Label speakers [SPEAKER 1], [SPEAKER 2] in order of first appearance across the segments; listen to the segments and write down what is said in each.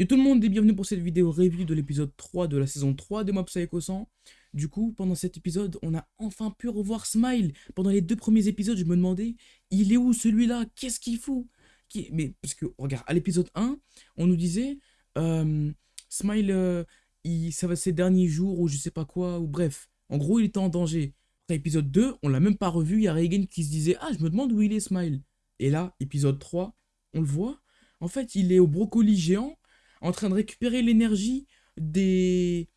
[SPEAKER 1] Yo tout le monde et bienvenue pour cette vidéo review de l'épisode 3 de la saison 3 de Mob Psycho 100. Du coup, pendant cet épisode, on a enfin pu revoir Smile. Pendant les deux premiers épisodes, je me demandais, il est où celui-là? Qu'est-ce qu'il fout? Mais parce que, regarde, à l'épisode 1, on nous disait, euh, Smile, euh, il, ça va ses derniers jours ou je sais pas quoi, ou bref. En gros, il était en danger. Après épisode 2, on l'a même pas revu, il y a Reagan qui se disait, ah, je me demande où il est Smile. Et là, épisode 3, on le voit. En fait, il est au brocoli géant en train de récupérer l'énergie des,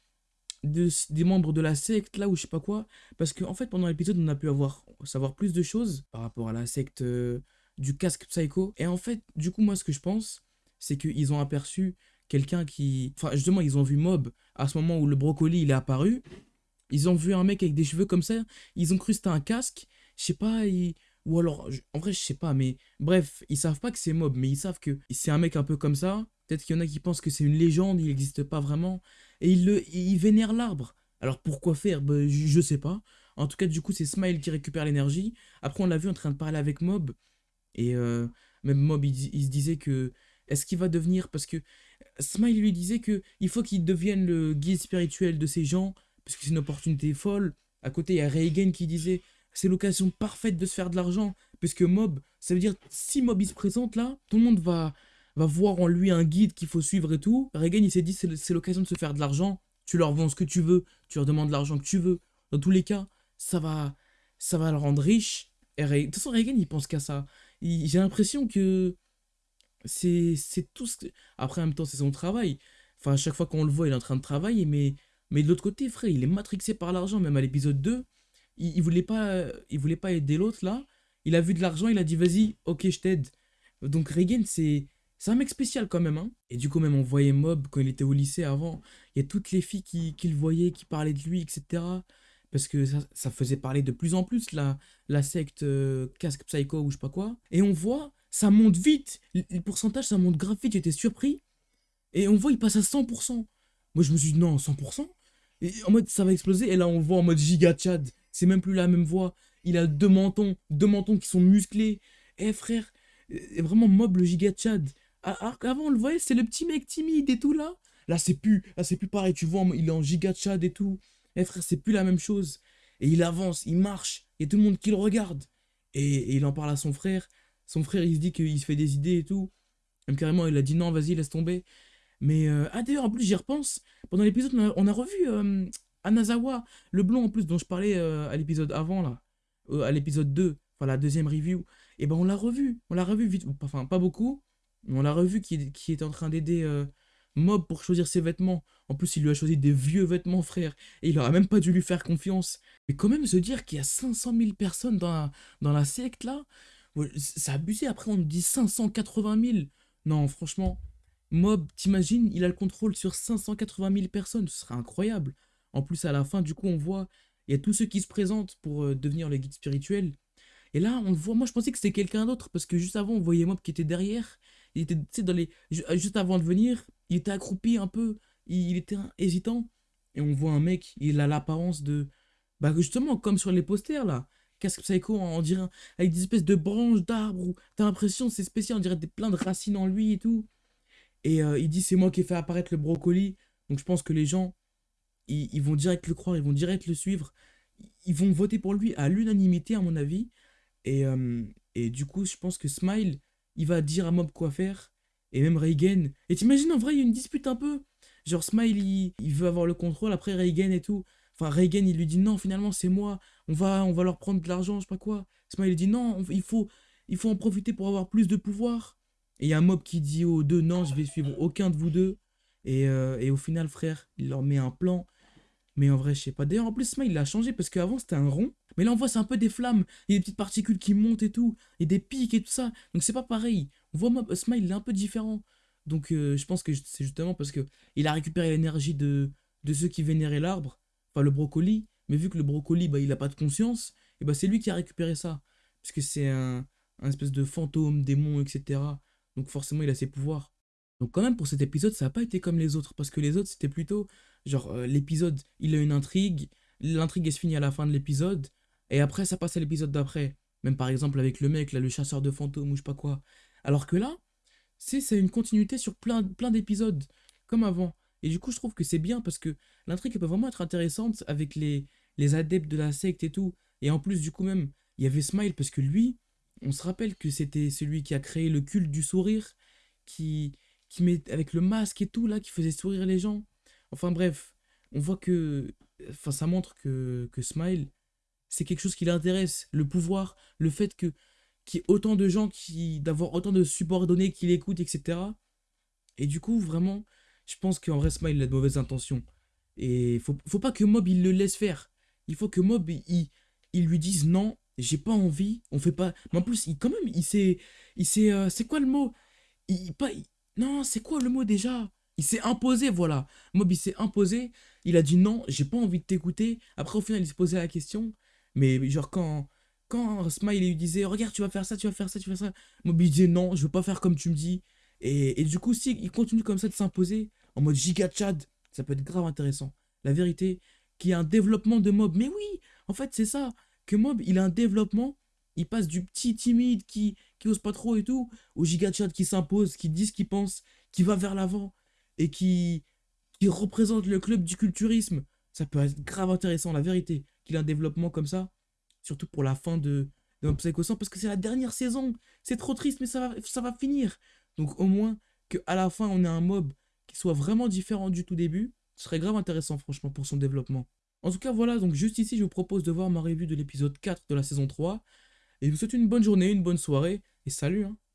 [SPEAKER 1] des membres de la secte, là, ou je sais pas quoi. Parce qu'en en fait, pendant l'épisode, on a pu avoir, savoir plus de choses par rapport à la secte euh, du casque psycho. Et en fait, du coup, moi, ce que je pense, c'est qu'ils ont aperçu quelqu'un qui... Enfin, justement, ils ont vu Mob à ce moment où le brocoli, il est apparu. Ils ont vu un mec avec des cheveux comme ça. Ils ont cru c'était un casque. Je sais pas, ou alors, en vrai, je sais pas, mais bref, ils savent pas que c'est Mob, mais ils savent que c'est un mec un peu comme ça. Peut-être qu'il y en a qui pensent que c'est une légende, il n'existe pas vraiment. Et il, le, il vénère l'arbre. Alors pourquoi faire? Ben, je, sais pas. En tout cas, du coup, c'est Smile qui récupère l'énergie. Après, on l'a vu en train de parler avec Mob. Et euh, même Mob, il, se disait que... Est-ce qu'il va devenir... Parce que Smile lui disait que il faut qu'il devienne le guide spirituel de ces gens. Parce que c'est une opportunité folle. À côté, il y a Reagan qui disait... C'est l'occasion parfaite de se faire de l'argent. Parce que Mob, ça veut dire, si Mob il se présente là, tout le monde va va voir en lui un guide qu'il faut suivre et tout. Reagan, il s'est dit, c'est l'occasion de se faire de l'argent. Tu leur vends ce que tu veux, tu leur demandes l'argent que tu veux. Dans tous les cas, ça va, ça va le rendre riche. Et de toute façon, Reagan, il pense qu'à ça. J'ai l'impression que c'est tout ce que... Après, en même temps, c'est son travail. Enfin, à chaque fois qu'on le voit, il est en train de travailler, mais, mais de l'autre côté, frère, il est matrixé par l'argent. Même à l'épisode 2, il, voulait pas aider l'autre, là. Il a vu de l'argent, il a dit, vas-y, ok, je t'aide. Donc Reagan, c'est c'est un mec spécial quand même, hein. Et du coup, même on voyait Mob quand il était au lycée avant. Il y a toutes les filles qui, qui le voyaient, qui parlaient de lui, etc. Parce que ça, faisait parler de plus en plus la, la secte euh, Casque Psycho ou je sais pas quoi. Et on voit, ça monte vite. Le, pourcentage, ça monte grave vite. J'étais surpris. Et on voit, il passe à 100%. Moi, je me suis dit, non, 100% et En mode, ça va exploser. Et là, on voit en mode giga Chad. C'est même plus la même voix. Il a deux mentons, deux mentons qui sont musclés. Eh frère, vraiment mob le giga Chad. Alors qu'avant, on le voyait, c'est le petit mec timide et tout, là. Là, c'est plus, là, c'est plus pareil, tu vois, il est en giga chat et tout. Eh frère, c'est plus la même chose. Et il avance, il marche, et tout le monde qui le regarde. Et, il en parle à son frère. Son frère, il se dit qu'il se fait des idées et tout. Même carrément, il a dit non, vas-y, laisse tomber. Mais, euh, ah d'ailleurs, en plus, j'y repense. Pendant l'épisode, on, a revu euh, Anazawa, le blond en plus, dont je parlais euh, à l'épisode avant, là. à l'épisode 2, enfin la deuxième review. Et ben, on l'a revu. On l'a revu vite, enfin, pas beaucoup. On l'a revu qui, qui est en train d'aider euh, Mob pour choisir ses vêtements. En plus, il lui a choisi des vieux vêtements, frère. Et il aurait même pas dû lui faire confiance. Mais quand même se dire qu'il y a 500 000 personnes dans la, dans la secte, là, c'est abusé. Après, on nous dit 580 000. Non, franchement, Mob, t'imagines, il a le contrôle sur 580 000 personnes. Ce serait incroyable. En plus, à la fin, du coup, on voit, il y a tous ceux qui se présentent pour euh, devenir le guide spirituel. Et là, on voit, moi je pensais que c'était quelqu'un d'autre, parce que juste avant, on voyait Mob qui était derrière, il était, dans les, euh, juste avant de venir, il était accroupi un peu, il, était hésitant. Et on voit un mec, il a l'apparence de, bah justement, comme sur les posters là, casque psycho, on dirait, avec des espèces de branches d'arbres, t'as l'impression, c'est spécial, on dirait des, plein de racines en lui et tout. Et euh, il dit, c'est moi qui ai fait apparaître le brocoli. Donc je pense que les gens, ils, vont direct le croire, ils vont direct le suivre. Ils vont voter pour lui à l'unanimité, à mon avis. Et, euh, et du coup, je pense que Smile, il va dire à Mob quoi faire. Et même Reagan. Et t'imagines, en vrai, il y a une dispute un peu. Genre, Smile, il, veut avoir le contrôle, après Reagan et tout. Enfin, Reagan, il lui dit non, finalement, c'est moi. On va, on va leur prendre de l'argent, je sais pas quoi. Smile, il dit non, il faut, il faut en profiter pour avoir plus de pouvoir. Et il y a mob qui dit aux deux non, je vais suivre aucun de vous deux. Et, euh, et au final, frère, il leur met un plan. Mais en vrai, je sais pas. D'ailleurs, en plus, Smile, il a changé parce qu'avant, c'était un rond. Mais là, on voit, c'est un peu des flammes. Il y a des petites particules qui montent et tout. Et des pics et tout ça. Donc, c'est pas pareil. On voit, Smile, il est un peu différent. Donc, euh, je pense que c'est justement parce que il a récupéré l'énergie de, de ceux qui vénéraient l'arbre. Enfin, le brocoli. Mais vu que le brocoli, bah, il a pas de conscience. Et bah, c'est lui qui a récupéré ça. Parce que c'est un, un espèce de fantôme, démon, etc. Donc, forcément, il a ses pouvoirs. Donc, quand même, pour cet épisode, ça n'a pas été comme les autres. Parce que les autres, c'était plutôt. Genre, euh, l'épisode, il a une intrigue. L'intrigue, est se finit à la fin de l'épisode. Et après, ça passe à l'épisode d'après. Même par exemple avec le mec, là, le chasseur de fantômes ou je sais pas quoi. Alors que là, c'est une continuité sur plein, d'épisodes, comme avant. Et du coup, je trouve que c'est bien parce que l'intrigue peut vraiment être intéressante avec les, les adeptes de la secte et tout. Et en plus, du coup, même, il y avait Smile parce que lui, on se rappelle que c'était celui qui a créé le culte du sourire, qui, qui met avec le masque et tout, là, qui faisait sourire les gens. Enfin bref, on voit que. Enfin, ça montre que, que Smile, c'est quelque chose qui l'intéresse. Le pouvoir, le fait que qu'il y ait autant de gens qui. d'avoir autant de subordonnés qui l'écoutent, etc. Et du coup, vraiment, je pense qu'en vrai, Smile, il a de mauvaises intentions. Et faut, faut pas que Mob, il le laisse faire. Il faut que Mob, il, lui dise non, j'ai pas envie, on fait pas. Mais en plus, il, quand même, il s'est. Il s'est. euh, c'est quoi le mot? Il, pas, Non, c'est quoi le mot déjà? Il s'est imposé, voilà. Mob, il s'est imposé. Il a dit non, j'ai pas envie de t'écouter. Après, au final, il s'est posé la question. Mais genre, quand. Quand Smile il lui disait, regarde, tu vas faire ça, tu vas faire ça, tu vas faire ça. Mob, il disait non, je veux pas faire comme tu me dis. Et, et du coup, si il continue comme ça de s'imposer, en mode giga Chad, ça peut être grave intéressant. La vérité, qu'il y a un développement de Mob. Mais oui, en fait, c'est ça. Que Mob, il a un développement. Il passe du petit timide qui, qui ose pas trop et tout, au giga Chad qui s'impose, qui dit ce qu'il pense, qui va vers l'avant et qui, représente le club du culturisme. Ça peut être grave intéressant, la vérité, qu'il ait un développement comme ça. Surtout pour la fin de, de Mob Psycho 100, parce que c'est la dernière saison. C'est trop triste, mais ça va, ça va finir. Donc au moins qu'à la fin, on ait un mob qui soit vraiment différent du tout début, ce serait grave intéressant, franchement, pour son développement. En tout cas, voilà, donc juste ici, je vous propose de voir ma revue de l'épisode 4 de la saison 3. Et je vous souhaite une bonne journée, une bonne soirée, et salut hein